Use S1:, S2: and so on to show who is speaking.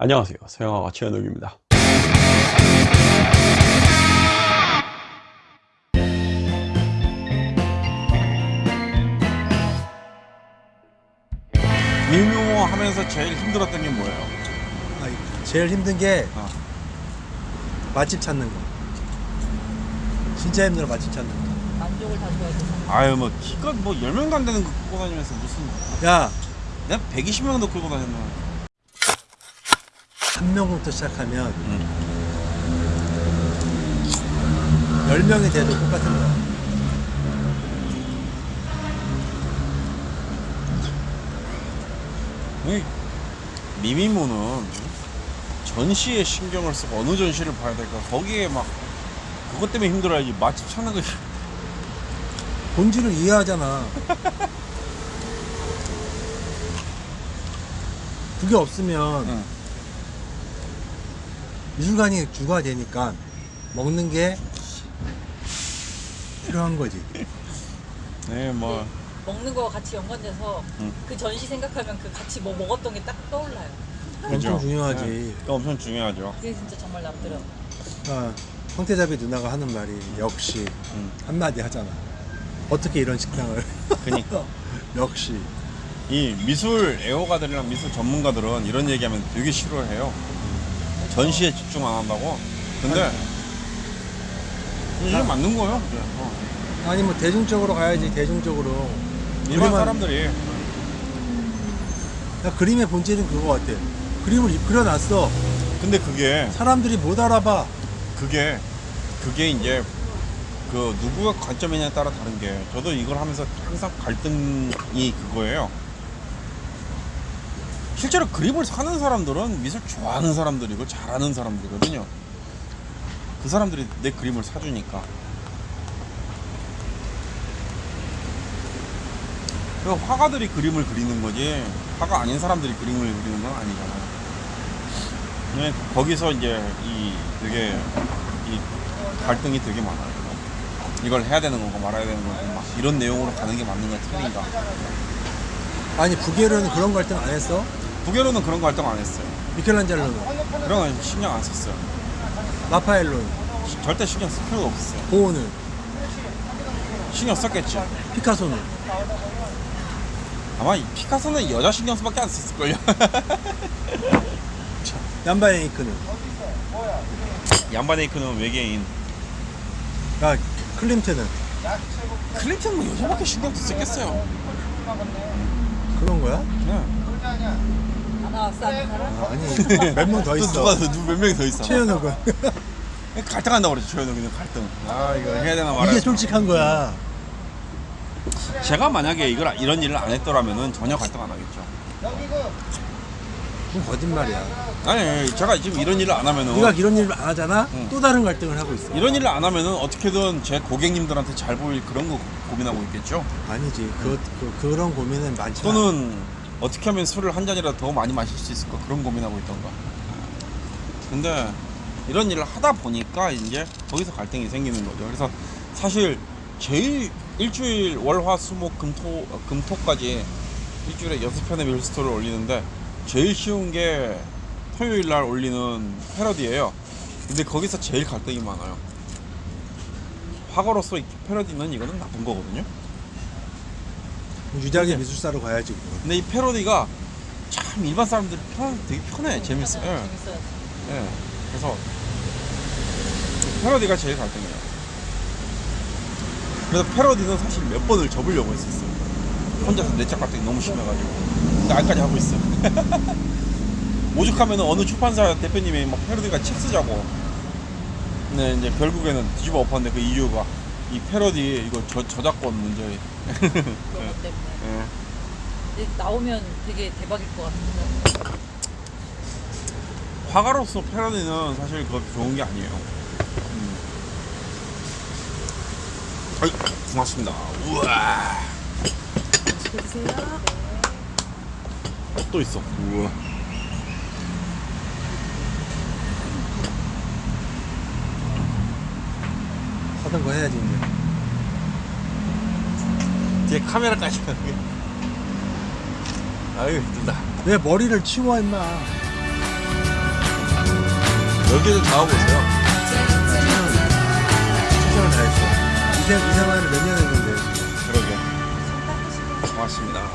S1: 안녕하세요 서영아가 최현욱입니다
S2: 미묘 하면서 제일 힘들었던 게 뭐예요?
S3: 아, 제일 힘든 게
S2: 어.
S3: 맛집 찾는 거. 진짜 힘들어 맛집 찾는 거.
S4: 만족을 다 줘야 돼.
S2: 아유 뭐 기껏 뭐 10명도 안 되는 거 끌고 다니면서 무슨
S3: 야,
S2: 내가 120명 도 끌고 다녔나
S3: 한 명부터 시작하면
S2: 응.
S3: 열 명이 돼도 똑같은 거야.
S2: 이 미미모는 전시에 신경을 쓰고 어느 전시를 봐야 될까 거기에 막 그것 때문에 힘들어야지 맛집 찾는 거
S3: 본질을 이해하잖아. 그게 없으면
S2: 응.
S3: 미술관이 주가 되니까 먹는 게 필요한 거지.
S2: 네, 뭐
S4: 먹는 거와 같이 연관돼서
S2: 응.
S4: 그 전시 생각하면 그 같이 뭐 먹었던 게 딱 떠올라요.
S3: 엄청
S2: 그죠?
S3: 중요하지.
S2: 네, 그거 엄청 중요하죠
S4: 그게 진짜 정말 남더라고.
S3: 아, 황태자비 누나가 하는 말이 역시
S2: 응.
S3: 한마디 하잖아. 어떻게 이런 식당을?
S2: 그니까
S3: 역시.
S2: 이 미술 애호가들이랑 미술 전문가들은 이런 얘기하면 되게 싫어해요. 전시에 집중 안 한다고. 근데 이게 맞는 거예요. 그게. 어.
S3: 아니 뭐 대중적으로 가야지 대중적으로.
S2: 일반
S3: 그림은-
S2: 사람들이
S3: 야, 그림의 본질은 그거 같아. 그림을 이- 그려놨어.
S2: 근데 그게
S3: 사람들이 못 알아봐.
S2: 그게 그게 이제 그 누구가 관점이냐에 따라 다른 게 저도 이걸 하면서 항상 갈등이 그거예요. 실제로 그림을 사는 사람들은 미술 좋아하는 사람들이고 잘하는 사람들이거든요. 그 사람들이 내 그림을 사주니까. 그 화가들이 그림을 그리는 거지 화가 아닌 사람들이 그림을 그리는 건 아니잖아요. 네, 거기서 이제 이 되게 이 갈등이 되게 많아요. 이걸 해야 되는 건가 말아야 되는 건가 막 이런 내용으로 가는 게 맞는 가 틀린가.
S3: 아니 부계로는 그런 갈등 안 했어?
S2: 부계로는 그런 거 활동 안 했어요.
S3: 미켈란젤로는
S2: 그런 건 신경 안 썼어요.
S3: 라파엘로는
S2: 시- 절대 신경 쓸 필요가 없었어요.
S3: 고흐는
S2: 신경 썼겠지.
S3: 피카소는
S2: 아마 이 피카소는 여자 신경 쓰밖에 안 썼을걸요.
S3: 얀바에이크는
S2: 얀바네이크는 외계인.
S3: 야 클림트는
S2: 클린턴은 뭐 여자밖에 신경 썼겠어요.
S3: 그런 거야?
S2: 네.
S4: 다 나왔어 하는 사람?
S3: 아, 아니 몇
S2: 명더또
S3: 있어.
S2: 누가 누몇 명이 더 있어.
S3: 최현욱은
S2: 갈등한다고 그랬죠. 최현욱이는 갈등. 아 이거 해야 되나 말아야
S3: 이게. 솔직한 거야.
S2: 제가 만약에 이걸 이런 일을 안 했더라면은 전혀 갈등 안 하겠죠.
S3: 그건 거짓말이야.
S2: 아니 제가 지금 이런 일을 안 하면은
S3: 네가 이런 일을 안 하잖아?
S2: 응.
S3: 또 다른 갈등을 하고 있어.
S2: 이런 일을 안 하면은 어떻게든 제 고객님들한테 잘 보일 그런 거 고민하고 있겠죠.
S3: 아니지. 그, 그 그런 고민은 많지. 않아.
S2: 또는 어떻게 하면 술을 한 잔이라도 더 많이 마실 수 있을까 그런 고민하고 있던가. 근데 이런 일을 하다 보니까 이제 거기서 갈등이 생기는 거죠. 그래서 사실 제일 일주일 월화수목 금토 어, 금토까지 일주일에 여섯 편의 밀스토를 올리는데 제일 쉬운 게 토요일 날 올리는 패러디예요. 근데 거기서 제일 갈등이 많아요. 이 패러디는 이거는 나쁜 거거든요.
S3: 유작의 미술사로 가야지.
S2: 근데 이 패러디가 참 일반 사람들이 편, 되게 편해 재밌어. 예. 예. 그래서 패러디가 제일 갈등이에요. 그래서 패러디는 사실 몇 번을 접으려고 했었어요. 혼자서 내적 갈등이 너무 심해가지고. 근데 아직까지 하고 있어. 오죽하면 어느 출판사 대표님이 막 패러디가 책 쓰자고. 근데 이제 결국에는 뒤집어 엎었는데 그 이유가 이 패러디 이거 저, 저작권 문제.
S4: 그런 것 때문에.
S2: 예.
S4: 근데 나오면 되게 대박일 것 같은데.
S2: 화가로서 패러디는 사실 그렇게 좋은 게 아니에요. 음. 아이, 고맙습니다. 우와.
S4: 맛있게 드세요.
S2: 또 있어. 우와.
S3: 하던 거 해야지 이제.
S2: 뒤에 카메라까지. 아유, 힘들다.
S3: 왜 머리를 치워 임마.
S2: 여기를 잡아보세요.
S3: 최선을 다했어. 이, 생- 이 생활을 몇 년 했는데.
S2: 그러게. 고맙습니다.